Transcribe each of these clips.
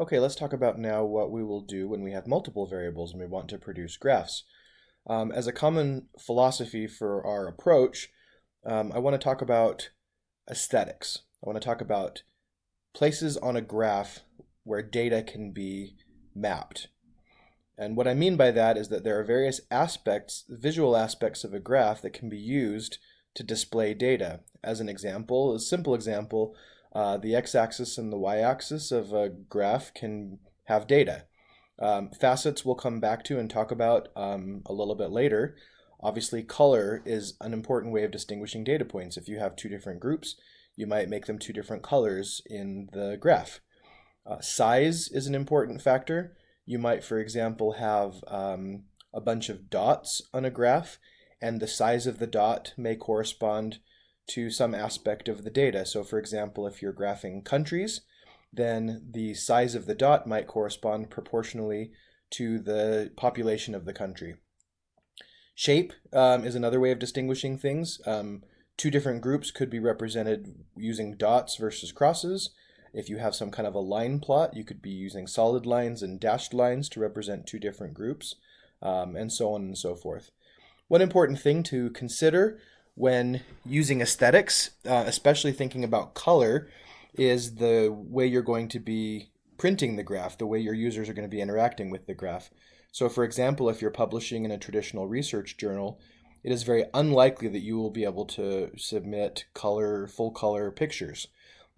Okay, let's talk about now what we will do when we have multiple variables and we want to produce graphs. Um, as a common philosophy for our approach, um, I want to talk about aesthetics. I want to talk about places on a graph where data can be mapped. And what I mean by that is that there are various aspects, visual aspects of a graph that can be used to display data. As an example, a simple example, uh, the x-axis and the y-axis of a graph can have data. Um, facets we'll come back to and talk about um, a little bit later. Obviously, color is an important way of distinguishing data points. If you have two different groups, you might make them two different colors in the graph. Uh, size is an important factor. You might, for example, have um, a bunch of dots on a graph, and the size of the dot may correspond to some aspect of the data. So for example, if you're graphing countries, then the size of the dot might correspond proportionally to the population of the country. Shape um, is another way of distinguishing things. Um, two different groups could be represented using dots versus crosses. If you have some kind of a line plot, you could be using solid lines and dashed lines to represent two different groups, um, and so on and so forth. One important thing to consider when using aesthetics, uh, especially thinking about color, is the way you're going to be printing the graph, the way your users are going to be interacting with the graph. So for example, if you're publishing in a traditional research journal, it is very unlikely that you will be able to submit color, full color pictures,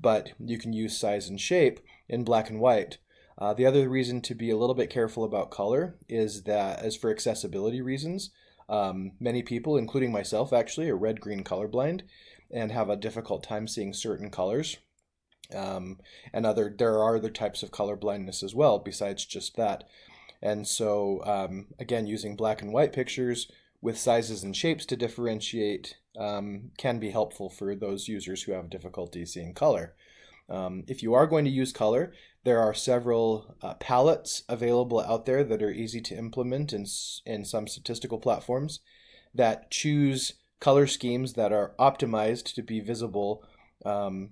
but you can use size and shape in black and white. Uh, the other reason to be a little bit careful about color is that as for accessibility reasons, um, many people, including myself actually, are red-green colorblind and have a difficult time seeing certain colors. Um, and other there are other types of color blindness as well besides just that. And so um, again, using black and white pictures with sizes and shapes to differentiate um, can be helpful for those users who have difficulty seeing color. Um, if you are going to use color, there are several uh, palettes available out there that are easy to implement in, in some statistical platforms that choose color schemes that are optimized to be visible um,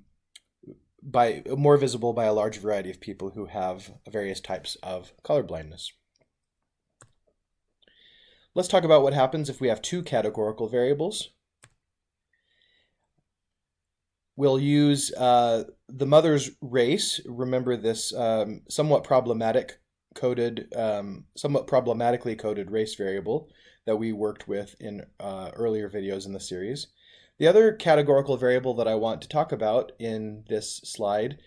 by more visible by a large variety of people who have various types of color blindness. Let's talk about what happens if we have two categorical variables. We'll use uh, the mother's race. Remember this um, somewhat problematic coded, um, somewhat problematically coded race variable that we worked with in uh, earlier videos in the series. The other categorical variable that I want to talk about in this slide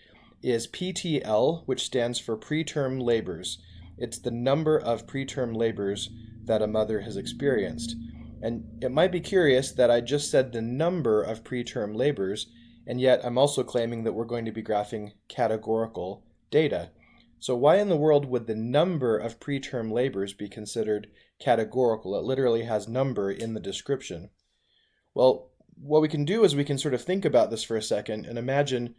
is PTL, which stands for preterm labors. It's the number of preterm labors that a mother has experienced. And it might be curious that I just said the number of preterm labors and yet I'm also claiming that we're going to be graphing categorical data. So why in the world would the number of preterm labors be considered categorical? It literally has number in the description. Well, what we can do is we can sort of think about this for a second and imagine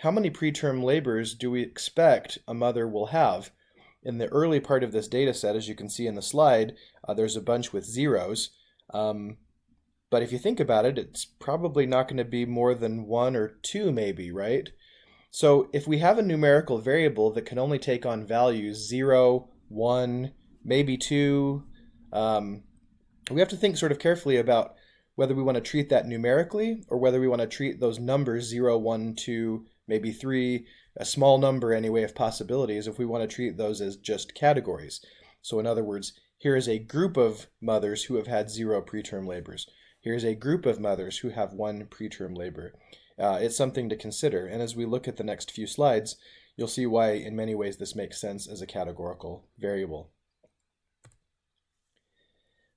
how many preterm labors do we expect a mother will have? In the early part of this data set, as you can see in the slide, uh, there's a bunch with zeros. Um, but if you think about it, it's probably not going to be more than one or two maybe, right? So if we have a numerical variable that can only take on values 0, 1, maybe 2, um, we have to think sort of carefully about whether we want to treat that numerically or whether we want to treat those numbers 0, 1, 2, maybe 3, a small number anyway of possibilities if we want to treat those as just categories. So in other words, here is a group of mothers who have had zero preterm labors. Here's a group of mothers who have one preterm labor. Uh, it's something to consider, and as we look at the next few slides, you'll see why in many ways this makes sense as a categorical variable.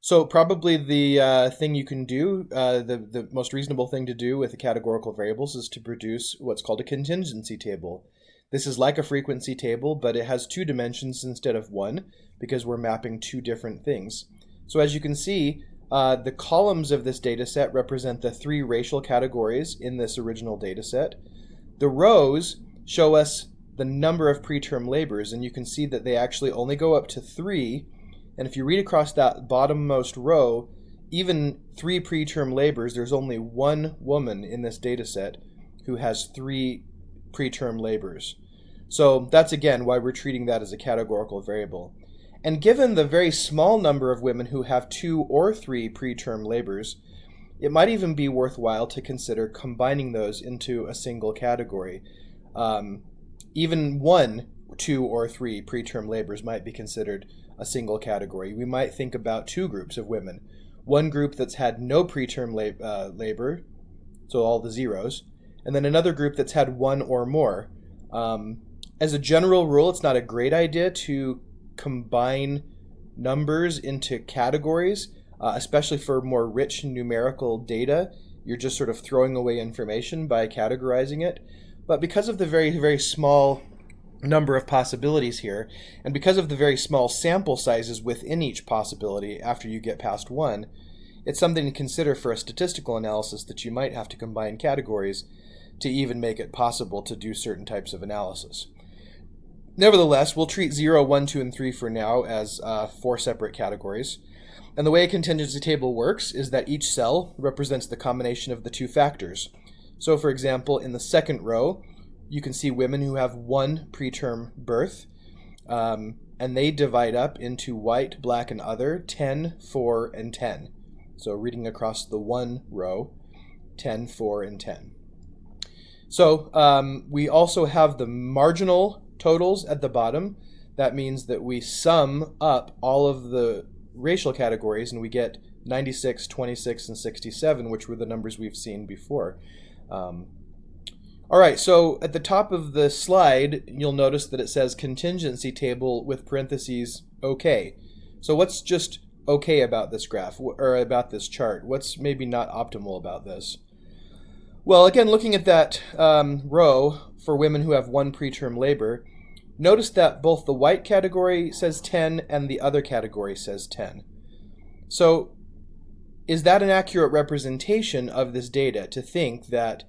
So probably the uh, thing you can do, uh, the, the most reasonable thing to do with the categorical variables is to produce what's called a contingency table. This is like a frequency table, but it has two dimensions instead of one because we're mapping two different things. So as you can see, uh, the columns of this data set represent the three racial categories in this original data set. The rows show us the number of preterm labors, and you can see that they actually only go up to three. And if you read across that bottommost row, even three preterm labors, there's only one woman in this data set who has three preterm labors. So that's again why we're treating that as a categorical variable. And given the very small number of women who have two or three preterm labors, it might even be worthwhile to consider combining those into a single category. Um, even one, two, or three preterm labors might be considered a single category. We might think about two groups of women. One group that's had no preterm lab- uh, labor, so all the zeros, and then another group that's had one or more. Um, as a general rule, it's not a great idea to combine numbers into categories uh, especially for more rich numerical data. You're just sort of throwing away information by categorizing it. But because of the very, very small number of possibilities here, and because of the very small sample sizes within each possibility after you get past one, it's something to consider for a statistical analysis that you might have to combine categories to even make it possible to do certain types of analysis. Nevertheless, we'll treat 0, 1, 2, and 3 for now as uh, four separate categories. And the way a contingency table works is that each cell represents the combination of the two factors. So for example, in the second row, you can see women who have one preterm birth, um, and they divide up into white, black, and other, 10, 4, and 10. So reading across the one row, 10, 4, and 10. So um, we also have the marginal totals at the bottom. That means that we sum up all of the racial categories, and we get 96, 26, and 67, which were the numbers we've seen before. Um, all right, so at the top of the slide, you'll notice that it says contingency table with parentheses okay. So what's just okay about this graph, or about this chart? What's maybe not optimal about this? Well, again, looking at that um, row for women who have one preterm labor, Notice that both the white category says 10 and the other category says 10. So is that an accurate representation of this data to think that,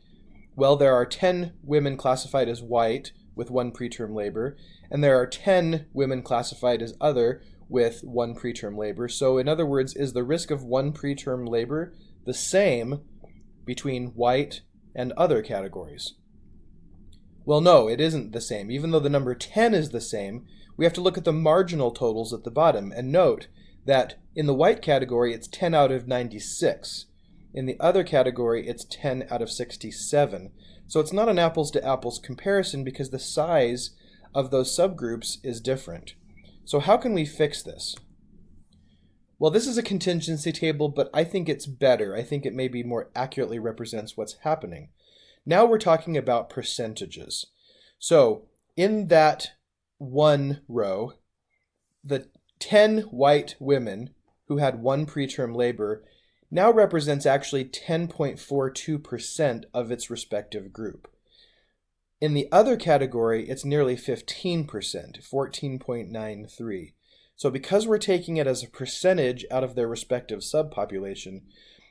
well, there are 10 women classified as white with one preterm labor, and there are 10 women classified as other with one preterm labor. So in other words, is the risk of one preterm labor the same between white and other categories? Well, no, it isn't the same. Even though the number 10 is the same, we have to look at the marginal totals at the bottom and note that in the white category it's 10 out of 96. In the other category it's 10 out of 67. So it's not an apples to apples comparison because the size of those subgroups is different. So how can we fix this? Well, this is a contingency table, but I think it's better. I think it maybe more accurately represents what's happening. Now we're talking about percentages. So in that one row, the 10 white women who had one preterm labor now represents actually 10.42% of its respective group. In the other category, it's nearly 15%, 14.93. So because we're taking it as a percentage out of their respective subpopulation,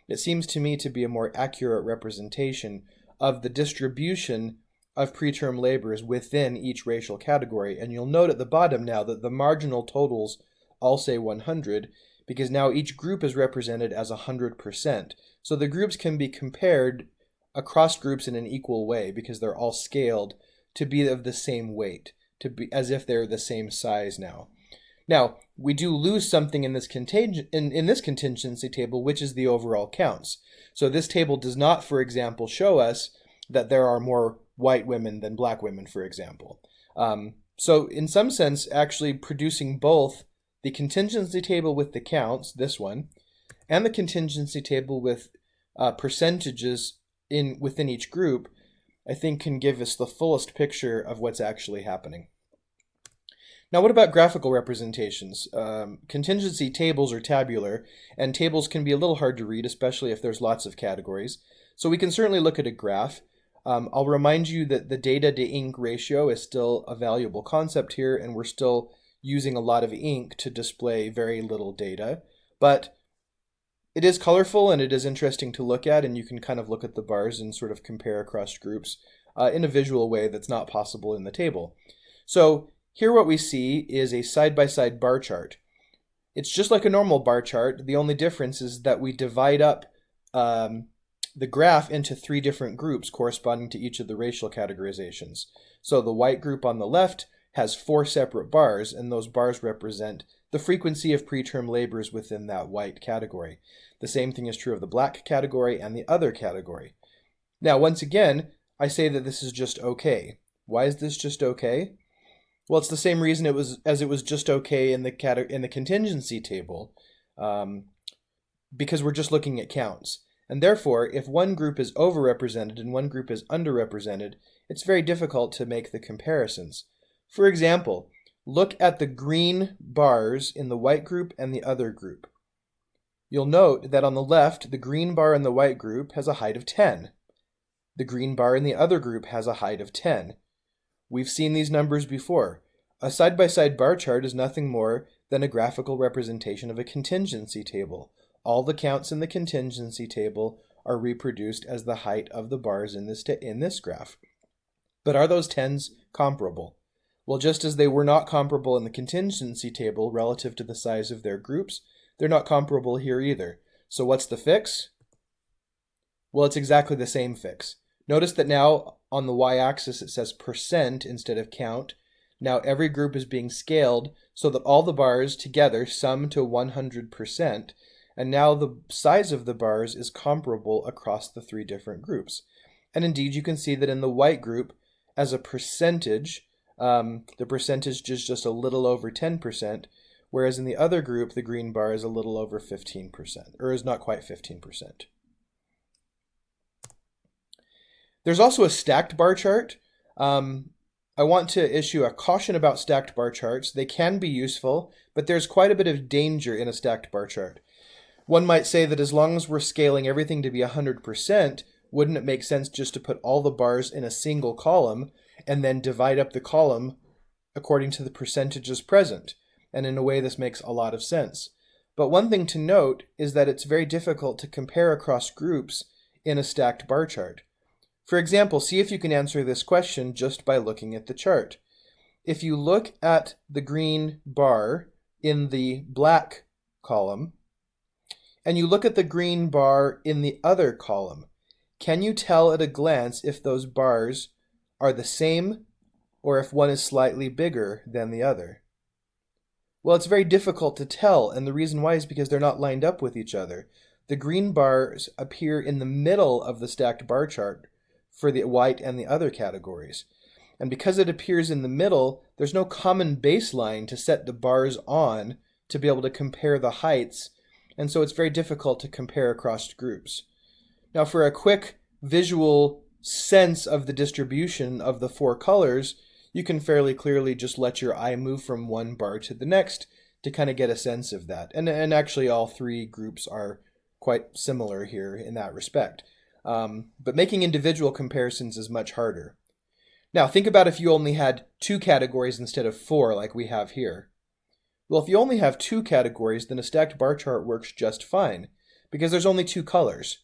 it seems to me to be a more accurate representation of the distribution of preterm laborers within each racial category. And you'll note at the bottom now that the marginal totals all say 100 because now each group is represented as 100%. So the groups can be compared across groups in an equal way because they're all scaled to be of the same weight, to be as if they're the same size now. Now, we do lose something in this in, in this contingency table, which is the overall counts. So this table does not, for example, show us that there are more white women than black women, for example. Um, so in some sense, actually producing both the contingency table with the counts, this one, and the contingency table with uh, percentages in within each group, I think can give us the fullest picture of what's actually happening. Now, what about graphical representations? Um, contingency tables are tabular, and tables can be a little hard to read, especially if there's lots of categories. So we can certainly look at a graph. Um, I'll remind you that the data to ink ratio is still a valuable concept here, and we're still using a lot of ink to display very little data. But it is colorful and it is interesting to look at, and you can kind of look at the bars and sort of compare across groups uh, in a visual way that's not possible in the table. So here what we see is a side-by-side -side bar chart. It's just like a normal bar chart. The only difference is that we divide up um, the graph into three different groups corresponding to each of the racial categorizations. So the white group on the left has four separate bars, and those bars represent the frequency of preterm labors within that white category. The same thing is true of the black category and the other category. Now, once again, I say that this is just okay. Why is this just okay? Well, it's the same reason it was as it was just okay in the cate- in the contingency table, um, because we're just looking at counts. And therefore, if one group is overrepresented and one group is underrepresented, it's very difficult to make the comparisons. For example, look at the green bars in the white group and the other group. You'll note that on the left, the green bar in the white group has a height of 10. The green bar in the other group has a height of 10. We've seen these numbers before. A side-by-side -side bar chart is nothing more than a graphical representation of a contingency table. All the counts in the contingency table are reproduced as the height of the bars in this, in this graph. But are those 10s comparable? Well, just as they were not comparable in the contingency table relative to the size of their groups, they're not comparable here either. So what's the fix? Well, it's exactly the same fix. Notice that now on the y-axis it says percent instead of count. Now every group is being scaled so that all the bars together sum to 100%, and now the size of the bars is comparable across the three different groups. And indeed, you can see that in the white group, as a percentage, um, the percentage is just a little over 10%, whereas in the other group, the green bar is a little over 15%, or is not quite 15%. There's also a stacked bar chart. Um, I want to issue a caution about stacked bar charts. They can be useful, but there's quite a bit of danger in a stacked bar chart. One might say that as long as we're scaling everything to be 100%, wouldn't it make sense just to put all the bars in a single column and then divide up the column according to the percentages present. And in a way, this makes a lot of sense. But one thing to note is that it's very difficult to compare across groups in a stacked bar chart. For example, see if you can answer this question just by looking at the chart. If you look at the green bar in the black column, and you look at the green bar in the other column, can you tell at a glance if those bars are the same or if one is slightly bigger than the other? Well, it's very difficult to tell, and the reason why is because they're not lined up with each other. The green bars appear in the middle of the stacked bar chart for the white and the other categories. And because it appears in the middle, there's no common baseline to set the bars on to be able to compare the heights, and so it's very difficult to compare across groups. Now for a quick visual sense of the distribution of the four colors, you can fairly clearly just let your eye move from one bar to the next to kind of get a sense of that. And, and actually all three groups are quite similar here in that respect. Um, but making individual comparisons is much harder. Now think about if you only had two categories instead of four like we have here. Well, if you only have two categories, then a stacked bar chart works just fine because there's only two colors.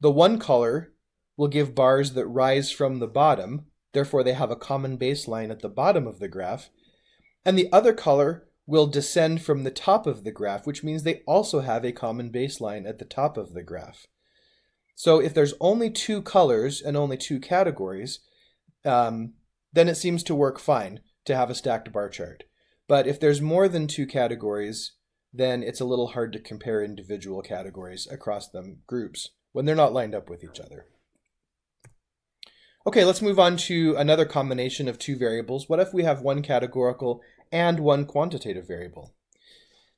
The one color will give bars that rise from the bottom, therefore they have a common baseline at the bottom of the graph, and the other color will descend from the top of the graph, which means they also have a common baseline at the top of the graph. So if there's only two colors and only two categories, um, then it seems to work fine to have a stacked bar chart. But if there's more than two categories, then it's a little hard to compare individual categories across them groups when they're not lined up with each other. Okay, let's move on to another combination of two variables. What if we have one categorical and one quantitative variable?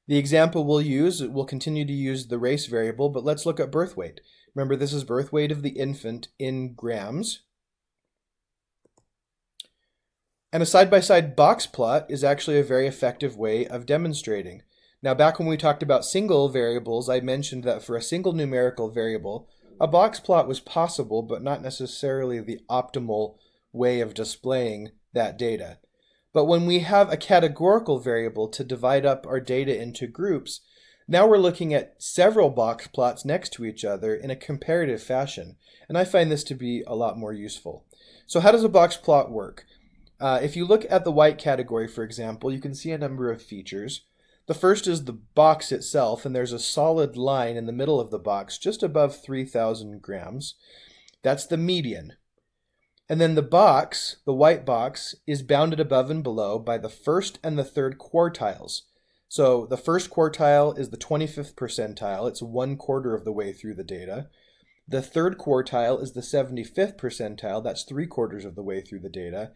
The example we'll use, we'll continue to use the race variable, but let's look at birth weight. Remember, this is birth weight of the infant in grams. And a side-by-side -side box plot is actually a very effective way of demonstrating. Now, back when we talked about single variables, I mentioned that for a single numerical variable, a box plot was possible, but not necessarily the optimal way of displaying that data. But when we have a categorical variable to divide up our data into groups, now we're looking at several box plots next to each other in a comparative fashion, and I find this to be a lot more useful. So how does a box plot work? Uh, if you look at the white category, for example, you can see a number of features. The first is the box itself, and there's a solid line in the middle of the box just above 3,000 grams. That's the median. And then the box, the white box, is bounded above and below by the first and the third quartiles. So the first quartile is the 25th percentile. It's one quarter of the way through the data. The third quartile is the 75th percentile. That's three quarters of the way through the data.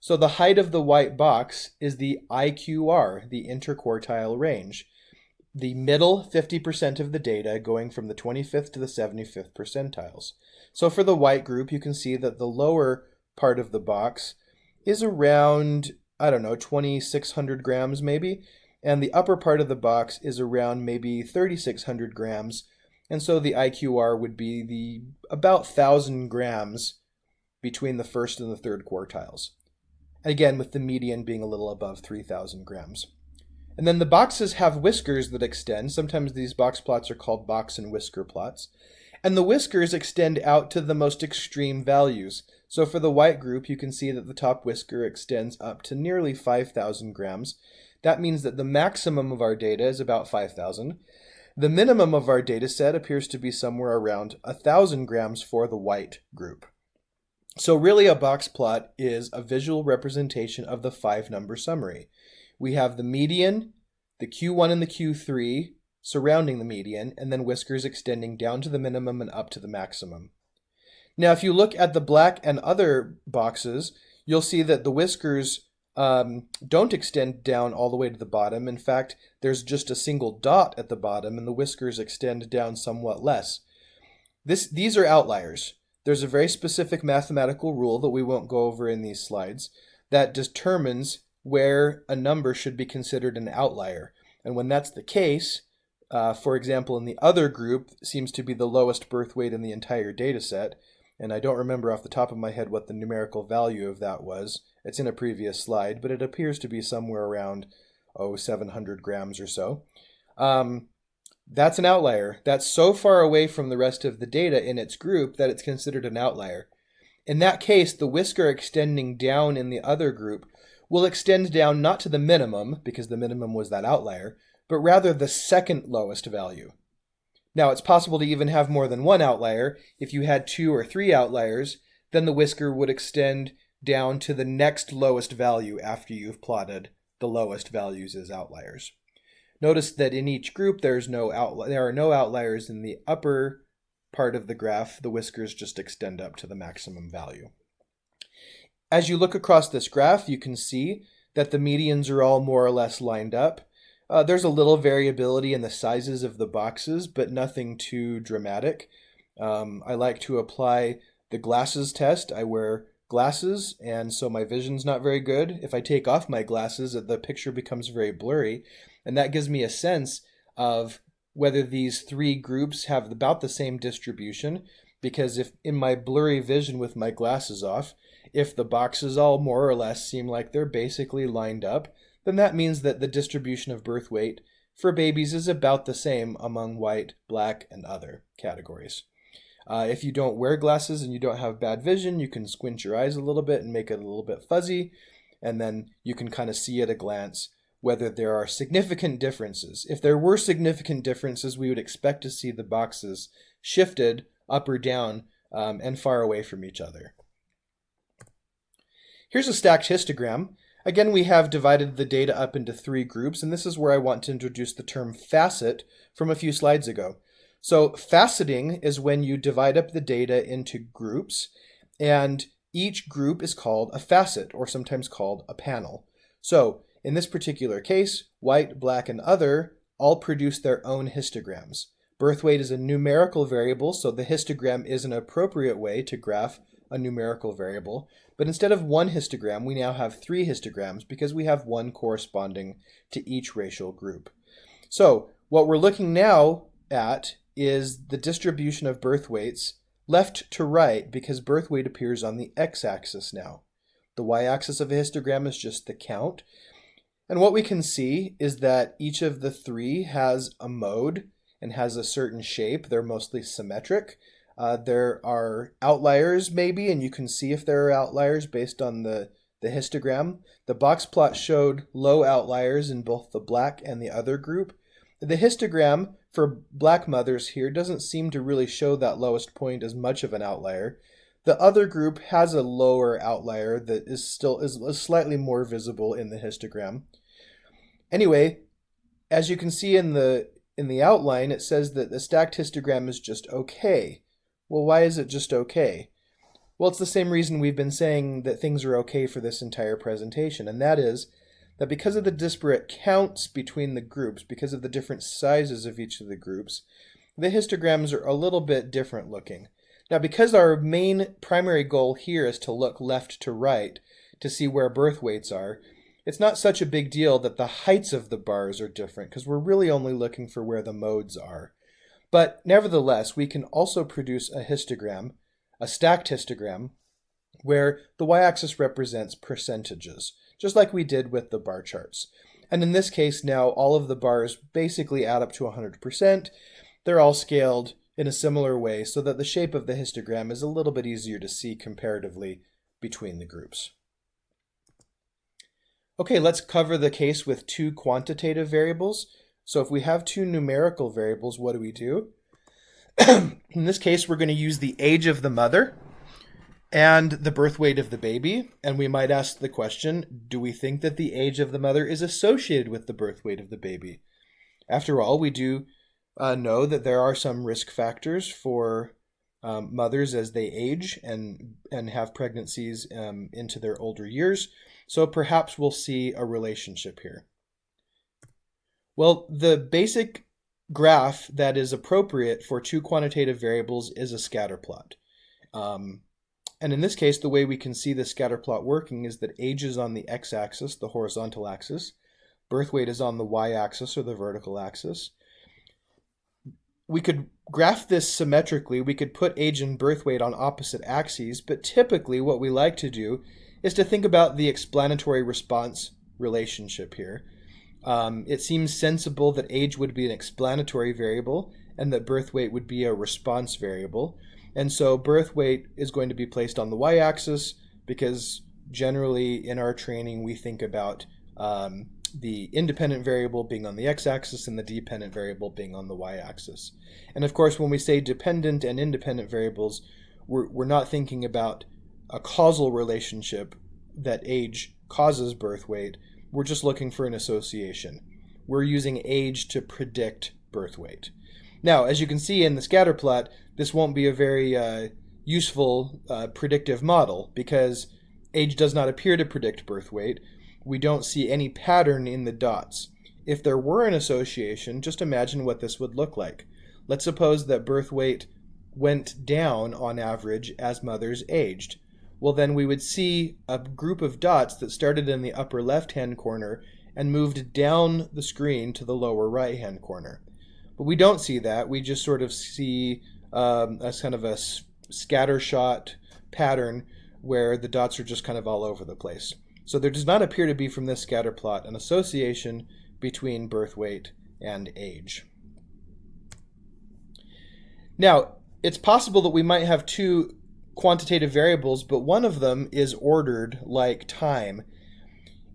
So the height of the white box is the IQR, the interquartile range. The middle 50% of the data going from the 25th to the 75th percentiles. So for the white group, you can see that the lower part of the box is around, I don't know, 2,600 grams maybe, and the upper part of the box is around maybe 3,600 grams, and so the IQR would be the about 1,000 grams between the first and the third quartiles. Again, with the median being a little above 3,000 grams. And then the boxes have whiskers that extend. Sometimes these box plots are called box and whisker plots. And the whiskers extend out to the most extreme values. So for the white group, you can see that the top whisker extends up to nearly 5,000 grams. That means that the maximum of our data is about 5,000. The minimum of our data set appears to be somewhere around 1,000 grams for the white group. So really a box plot is a visual representation of the five number summary. We have the median, the Q1 and the Q3 surrounding the median, and then whiskers extending down to the minimum and up to the maximum. Now, if you look at the black and other boxes, you'll see that the whiskers um, don't extend down all the way to the bottom. In fact, there's just a single dot at the bottom, and the whiskers extend down somewhat less. This, these are outliers. There's a very specific mathematical rule that we won't go over in these slides that determines where a number should be considered an outlier. And when that's the case, uh, for example, in the other group seems to be the lowest birth weight in the entire data set, and I don't remember off the top of my head what the numerical value of that was. It's in a previous slide, but it appears to be somewhere around, oh, 700 grams or so. Um, that's an outlier. That's so far away from the rest of the data in its group that it's considered an outlier. In that case, the whisker extending down in the other group will extend down not to the minimum, because the minimum was that outlier, but rather the second lowest value. Now, it's possible to even have more than one outlier. If you had two or three outliers, then the whisker would extend down to the next lowest value after you've plotted the lowest values as outliers. Notice that in each group there's no there are no outliers in the upper part of the graph. The whiskers just extend up to the maximum value. As you look across this graph, you can see that the medians are all more or less lined up. Uh, there's a little variability in the sizes of the boxes, but nothing too dramatic. Um, I like to apply the glasses test. I wear glasses, and so my vision's not very good. If I take off my glasses, the picture becomes very blurry, and that gives me a sense of whether these three groups have about the same distribution, because if in my blurry vision with my glasses off, if the boxes all more or less seem like they're basically lined up, then that means that the distribution of birth weight for babies is about the same among white, black, and other categories. Uh, if you don't wear glasses and you don't have bad vision, you can squint your eyes a little bit and make it a little bit fuzzy, and then you can kind of see at a glance whether there are significant differences. If there were significant differences, we would expect to see the boxes shifted up or down um, and far away from each other. Here's a stacked histogram. Again, we have divided the data up into three groups, and this is where I want to introduce the term facet from a few slides ago. So faceting is when you divide up the data into groups, and each group is called a facet, or sometimes called a panel. So in this particular case, white, black, and other all produce their own histograms. Birth weight is a numerical variable, so the histogram is an appropriate way to graph a numerical variable. But instead of one histogram, we now have three histograms because we have one corresponding to each racial group. So what we're looking now at is the distribution of birth weights left to right because birth weight appears on the x-axis now. The y-axis of a histogram is just the count. And what we can see is that each of the three has a mode and has a certain shape. They're mostly symmetric. Uh, there are outliers maybe, and you can see if there are outliers based on the, the histogram. The box plot showed low outliers in both the black and the other group. The histogram for black mothers here doesn't seem to really show that lowest point as much of an outlier. The other group has a lower outlier that is still is, slightly more visible in the histogram. Anyway, as you can see in the in the outline, it says that the stacked histogram is just okay. Well, why is it just okay? Well, it's the same reason we've been saying that things are okay for this entire presentation, and that is that because of the disparate counts between the groups, because of the different sizes of each of the groups, the histograms are a little bit different looking. Now, because our main primary goal here is to look left to right to see where birth weights are, it's not such a big deal that the heights of the bars are different because we're really only looking for where the modes are. But nevertheless, we can also produce a histogram a stacked histogram where the y-axis represents percentages, just like we did with the bar charts. And in this case now, all of the bars basically add up to 100%. They're all scaled in a similar way so that the shape of the histogram is a little bit easier to see comparatively between the groups. Okay, let's cover the case with two quantitative variables. So if we have two numerical variables, what do we do? in this case, we're going to use the age of the mother and the birth weight of the baby. And we might ask the question do we think that the age of the mother is associated with the birth weight of the baby? After all, we do uh, know that there are some risk factors for um, mothers as they age and, and have pregnancies um, into their older years. So perhaps we'll see a relationship here. Well, the basic graph that is appropriate for two quantitative variables is a scatter plot. Um, and in this case, the way we can see the scatter plot working is that age is on the x-axis, the horizontal axis. Birth weight is on the y-axis or the vertical axis. We could graph this symmetrically. We could put age and birth weight on opposite axes, but typically what we like to do is to think about the explanatory response relationship here. Um, it seems sensible that age would be an explanatory variable and that birth weight would be a response variable. And so birth weight is going to be placed on the y-axis because generally in our training we think about um, the independent variable being on the x-axis and the dependent variable being on the y-axis. And of course when we say dependent and independent variables, we're, we're not thinking about a causal relationship that age causes birth weight, we're just looking for an association. We're using age to predict birth weight. Now, as you can see in the scatter plot, this won't be a very uh, useful uh, predictive model because age does not appear to predict birth weight. We don't see any pattern in the dots. If there were an association, just imagine what this would look like. Let's suppose that birth weight went down on average as mothers aged well then we would see a group of dots that started in the upper left hand corner and moved down the screen to the lower right hand corner. But we don't see that. We just sort of see um, a kind of a scatter shot pattern where the dots are just kind of all over the place. So there does not appear to be from this scatter plot an association between birth weight and age. Now, it's possible that we might have two quantitative variables, but one of them is ordered like time.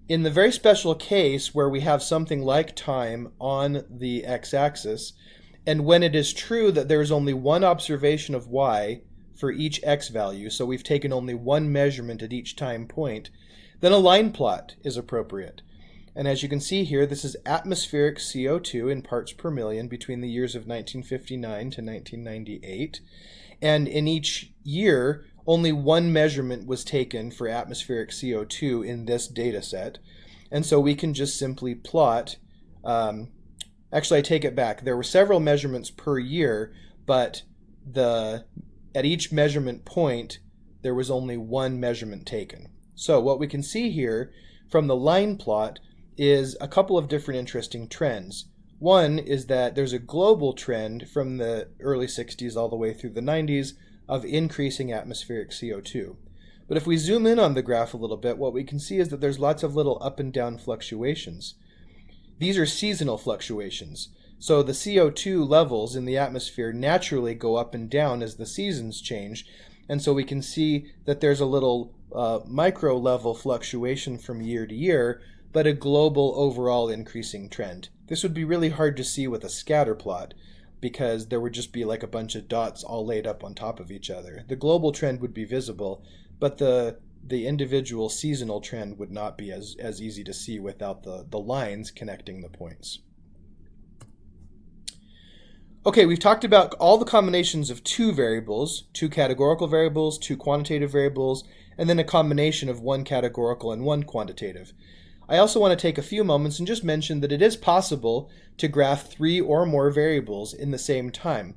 In the very special case where we have something like time on the x-axis, and when it is true that there is only one observation of y for each x value, so we've taken only one measurement at each time point, then a line plot is appropriate. And as you can see here, this is atmospheric CO2 in parts per million between the years of 1959 to 1998. And in each year, only one measurement was taken for atmospheric CO2 in this data set. And so we can just simply plot, um, actually I take it back, there were several measurements per year, but the at each measurement point, there was only one measurement taken. So what we can see here from the line plot is a couple of different interesting trends. One is that there's a global trend from the early 60s all the way through the 90s of increasing atmospheric CO2. But if we zoom in on the graph a little bit, what we can see is that there's lots of little up and down fluctuations. These are seasonal fluctuations. So the CO2 levels in the atmosphere naturally go up and down as the seasons change. And so we can see that there's a little uh, micro level fluctuation from year to year, but a global overall increasing trend. This would be really hard to see with a scatter plot because there would just be like a bunch of dots all laid up on top of each other. The global trend would be visible, but the the individual seasonal trend would not be as, as easy to see without the, the lines connecting the points. Okay, we've talked about all the combinations of two variables, two categorical variables, two quantitative variables, and then a combination of one categorical and one quantitative. I also want to take a few moments and just mention that it is possible to graph three or more variables in the same time.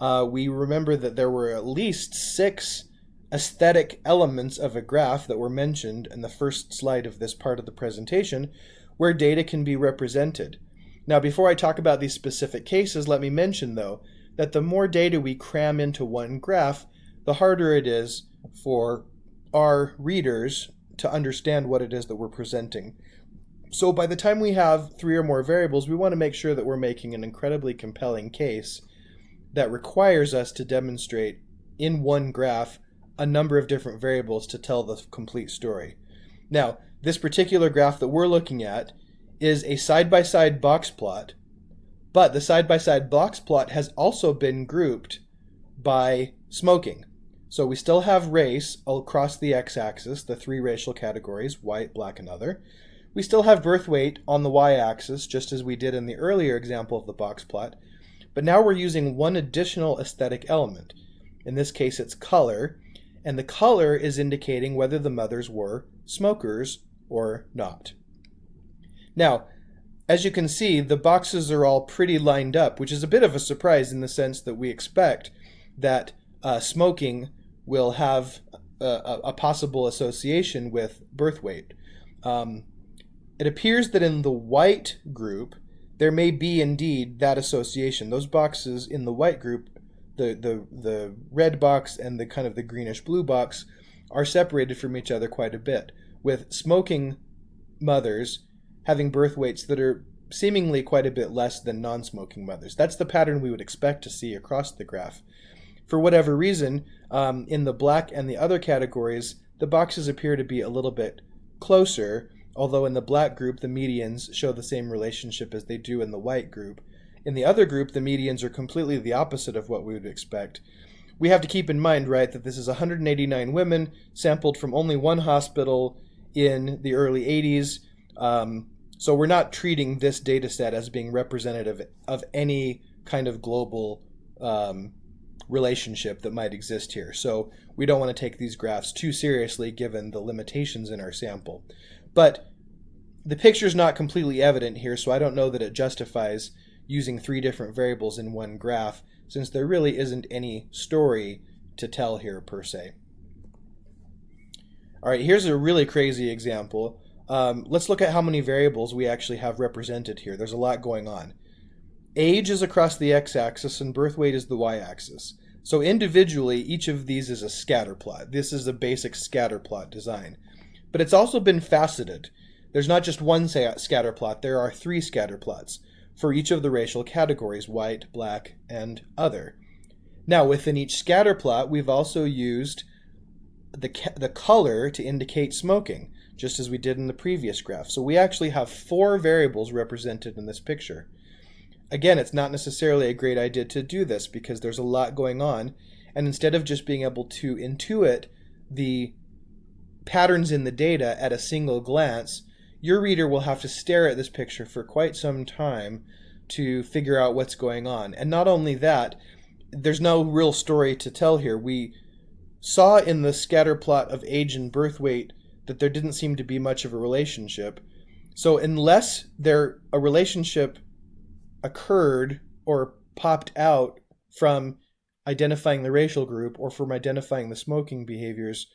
Uh, we remember that there were at least six aesthetic elements of a graph that were mentioned in the first slide of this part of the presentation where data can be represented. Now before I talk about these specific cases, let me mention though that the more data we cram into one graph, the harder it is for our readers to understand what it is that we're presenting. So by the time we have three or more variables, we want to make sure that we're making an incredibly compelling case that requires us to demonstrate in one graph a number of different variables to tell the complete story. Now, this particular graph that we're looking at is a side-by-side -side box plot, but the side-by-side -side box plot has also been grouped by smoking. So we still have race across the x-axis, the three racial categories, white, black, and other. We still have birth weight on the y-axis, just as we did in the earlier example of the box plot, but now we're using one additional aesthetic element. In this case, it's color, and the color is indicating whether the mothers were smokers or not. Now, as you can see, the boxes are all pretty lined up, which is a bit of a surprise in the sense that we expect that uh, smoking will have a, a, possible association with birth weight. Um, it appears that in the white group, there may be indeed that association. Those boxes in the white group the, the, the red box and the kind of the greenish blue box are separated from each other quite a bit, with smoking mothers having birth weights that are seemingly quite a bit less than non-smoking mothers. That's the pattern we would expect to see across the graph. For whatever reason, um, in the black and the other categories, the boxes appear to be a little bit closer, although in the black group the medians show the same relationship as they do in the white group. In the other group, the medians are completely the opposite of what we would expect. We have to keep in mind, right, that this is 189 women sampled from only one hospital in the early 80s. Um, so we're not treating this data set as being representative of any kind of global um, relationship that might exist here. So we don't want to take these graphs too seriously given the limitations in our sample. But the picture is not completely evident here, so I don't know that it justifies using three different variables in one graph, since there really isn't any story to tell here per se. All right, here's a really crazy example. Um, let's look at how many variables we actually have represented here. There's a lot going on. Age is across the x-axis and birth weight is the y-axis. So individually, each of these is a scatter plot. This is a basic scatter plot design. But it's also been faceted. There's not just one scatter plot, there are three scatter plots for each of the racial categories, white, black, and other. Now, within each scatter plot, we've also used the, the color to indicate smoking, just as we did in the previous graph. So we actually have four variables represented in this picture. Again, it's not necessarily a great idea to do this because there's a lot going on, and instead of just being able to intuit the patterns in the data at a single glance, your reader will have to stare at this picture for quite some time to figure out what's going on. And not only that, there's no real story to tell here. We saw in the scatter plot of age and birth weight that there didn't seem to be much of a relationship. So unless there a relationship occurred or popped out from identifying the racial group or from identifying the smoking behaviors,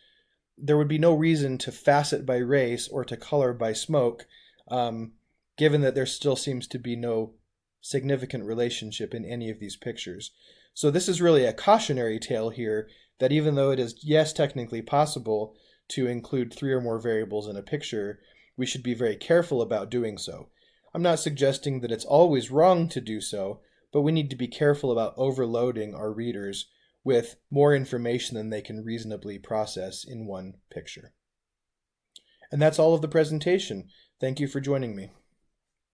there would be no reason to facet by race or to color by smoke, um, given that there still seems to be no significant relationship in any of these pictures. So this is really a cautionary tale here that even though it is, yes, technically possible to include three or more variables in a picture, we should be very careful about doing so. I'm not suggesting that it's always wrong to do so, but we need to be careful about overloading our readers with more information than they can reasonably process in one picture. And that's all of the presentation. Thank you for joining me.